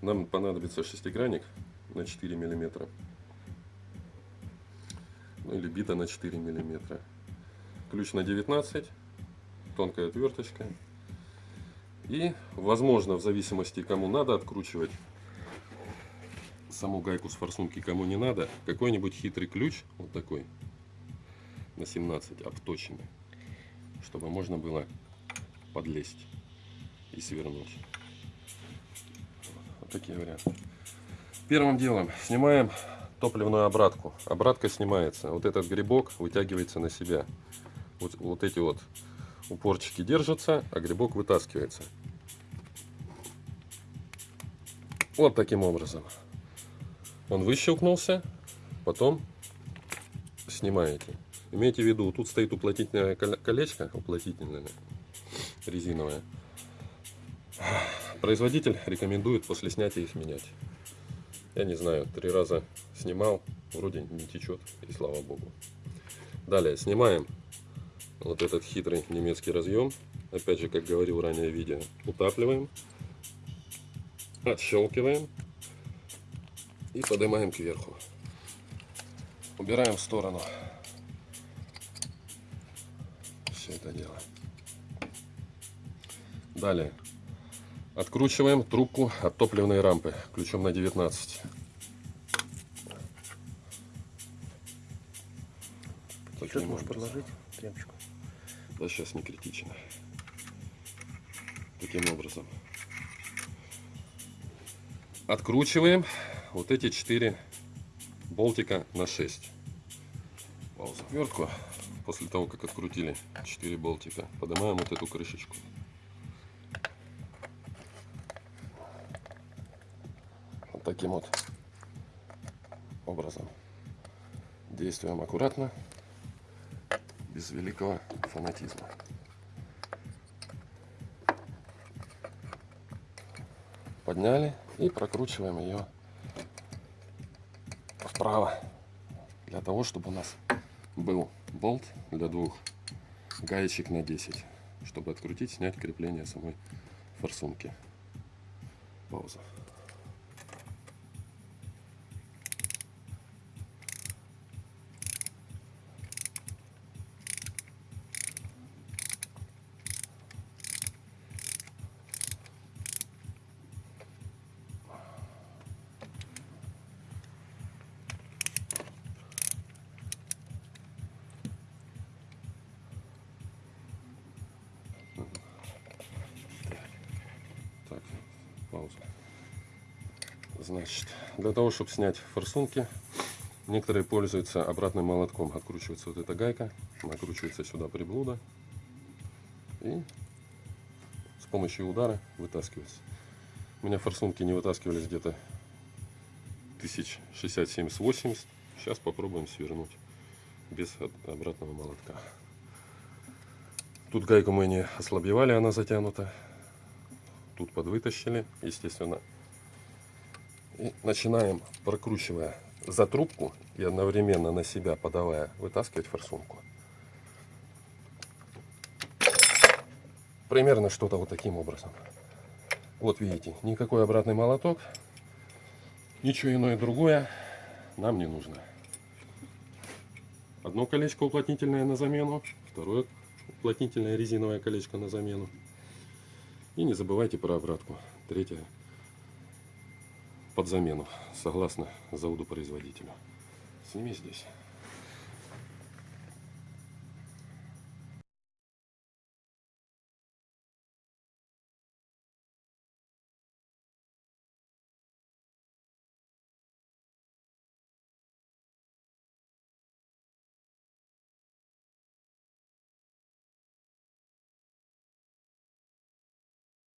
Нам понадобится шестигранник на 4 миллиметра. Ну или бита на 4 миллиметра. Ключ на 19, тонкая отверточка. И, возможно, в зависимости, кому надо откручивать саму гайку с форсунки, кому не надо, какой-нибудь хитрый ключ, вот такой, на 17, обточенный, чтобы можно было подлезть и свернуть. Такие варианты. Первым делом снимаем топливную обратку. Обратка снимается. Вот этот грибок вытягивается на себя. Вот, вот эти вот упорчики держатся, а грибок вытаскивается. Вот таким образом. Он выщелкнулся, потом снимаете. Имейте в виду, тут стоит уплотнительное колечко, уплотнительное, резиновое. Производитель рекомендует после снятия их менять. Я не знаю, три раза снимал, вроде не течет, и слава богу. Далее снимаем вот этот хитрый немецкий разъем. Опять же, как говорил ранее в видео, утапливаем, отщелкиваем и поднимаем кверху. Убираем в сторону все это дело. Далее откручиваем трубку от топливной рампы ключом на 19. Сейчас можешь подложить тряпочку. Да, сейчас не критично. Таким образом. Откручиваем вот эти четыре болтика на 6. Пауза. Вертку после того, как открутили 4 болтика, поднимаем вот эту крышечку. Таким вот образом. Действуем аккуратно, без великого фанатизма. Подняли и прокручиваем ее вправо для того, чтобы у нас был болт для двух гаечек на 10, чтобы открутить, снять крепление самой форсунки. Пауза. Пауза. Значит, для того, чтобы снять форсунки, некоторые пользуются обратным молотком. Откручивается вот эта гайка, накручивается сюда приблуда и с помощью удара вытаскивается. У меня форсунки не вытаскивались где-то 1060-70-80. Сейчас попробуем свернуть без обратного молотка. Тут гайку мы не ослабевали, она затянута тут подвытащили, естественно. И начинаем, прокручивая за трубку и одновременно на себя подавая, вытаскивать форсунку. Примерно что-то вот таким образом. Вот видите, никакой обратный молоток, ничего иное другое нам не нужно. Одно колечко уплотнительное на замену, второе уплотнительное резиновое колечко на замену. И не забывайте про обратку. Третье под замену, согласно заводу производителя. Сними здесь.